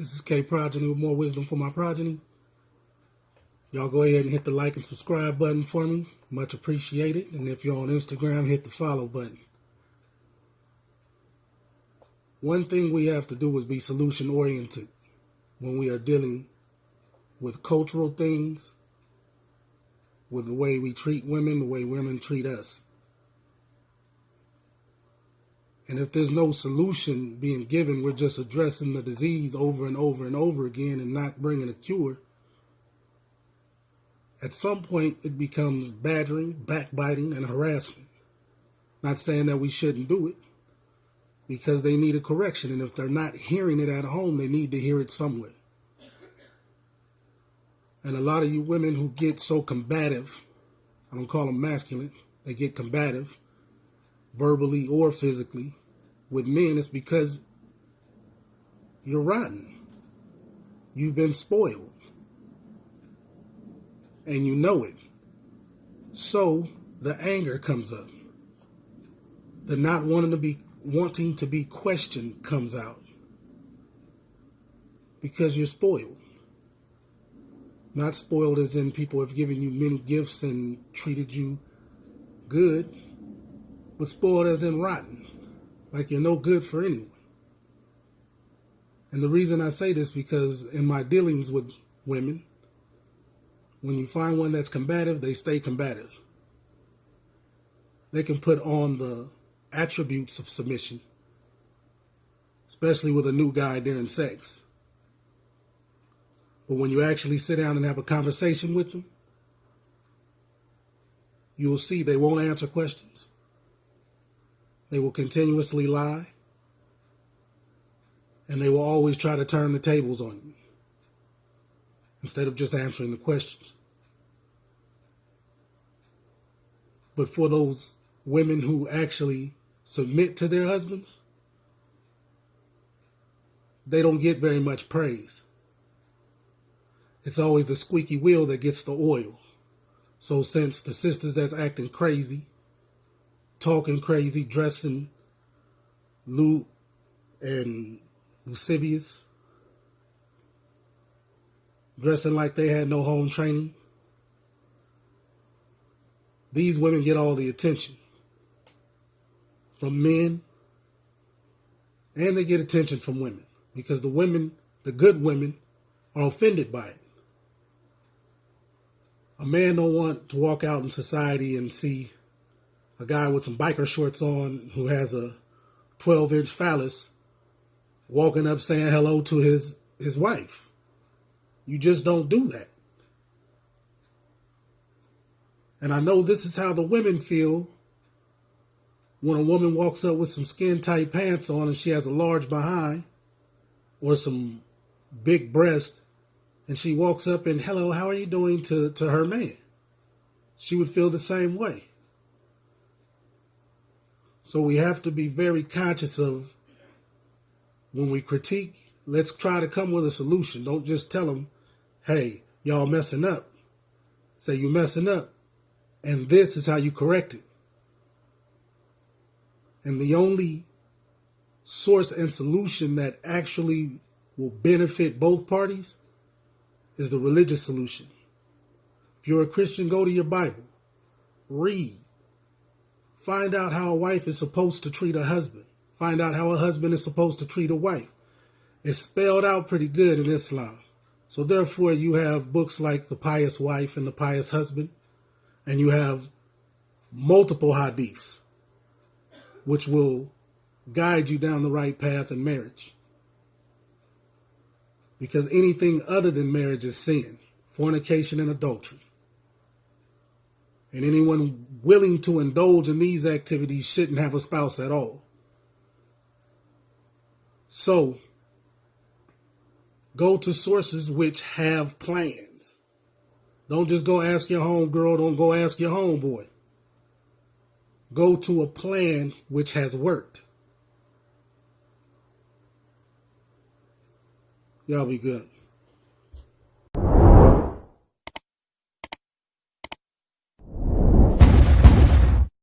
This is K Progeny with more wisdom for my progeny. Y'all go ahead and hit the like and subscribe button for me. Much appreciated. And if you're on Instagram, hit the follow button. One thing we have to do is be solution oriented when we are dealing with cultural things, with the way we treat women, the way women treat us. And if there's no solution being given, we're just addressing the disease over and over and over again and not bringing a cure. At some point, it becomes badgering, backbiting, and harassment. Not saying that we shouldn't do it because they need a correction. And if they're not hearing it at home, they need to hear it somewhere. And a lot of you women who get so combative, I don't call them masculine, they get combative, verbally or physically, with men, it's because you're rotten. You've been spoiled. And you know it. So the anger comes up. The not wanting to be wanting to be questioned comes out. Because you're spoiled. Not spoiled as in people have given you many gifts and treated you good, but spoiled as in rotten like you're no good for anyone. And the reason I say this because in my dealings with women, when you find one that's combative, they stay combative. They can put on the attributes of submission, especially with a new guy during sex. But when you actually sit down and have a conversation with them, you'll see they won't answer questions. They will continuously lie. And they will always try to turn the tables on you instead of just answering the questions. But for those women who actually submit to their husbands, they don't get very much praise. It's always the squeaky wheel that gets the oil. So since the sisters that's acting crazy talking crazy, dressing lewd and lascivious, dressing like they had no home training. These women get all the attention from men and they get attention from women because the women, the good women, are offended by it. A man don't want to walk out in society and see a guy with some biker shorts on who has a 12 inch phallus walking up saying hello to his, his wife. You just don't do that. And I know this is how the women feel when a woman walks up with some skin tight pants on and she has a large behind or some big breast and she walks up and hello, how are you doing to, to her man? She would feel the same way. So we have to be very conscious of when we critique, let's try to come with a solution. Don't just tell them, hey, y'all messing up. Say you messing up. And this is how you correct it. And the only source and solution that actually will benefit both parties is the religious solution. If you're a Christian, go to your Bible, read, Find out how a wife is supposed to treat a husband. Find out how a husband is supposed to treat a wife. It's spelled out pretty good in Islam. So therefore you have books like The Pious Wife and The Pious Husband, and you have multiple hadiths, which will guide you down the right path in marriage. Because anything other than marriage is sin, fornication and adultery. And anyone willing to indulge in these activities shouldn't have a spouse at all. So, go to sources which have plans. Don't just go ask your homegirl, don't go ask your homeboy. Go to a plan which has worked. Y'all be good.